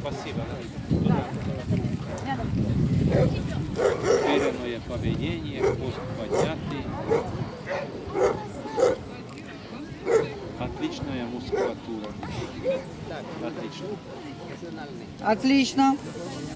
Спасибо. Уверенное поведение, пост поднятый. Отличная мускулатура. Отлично. Отлично.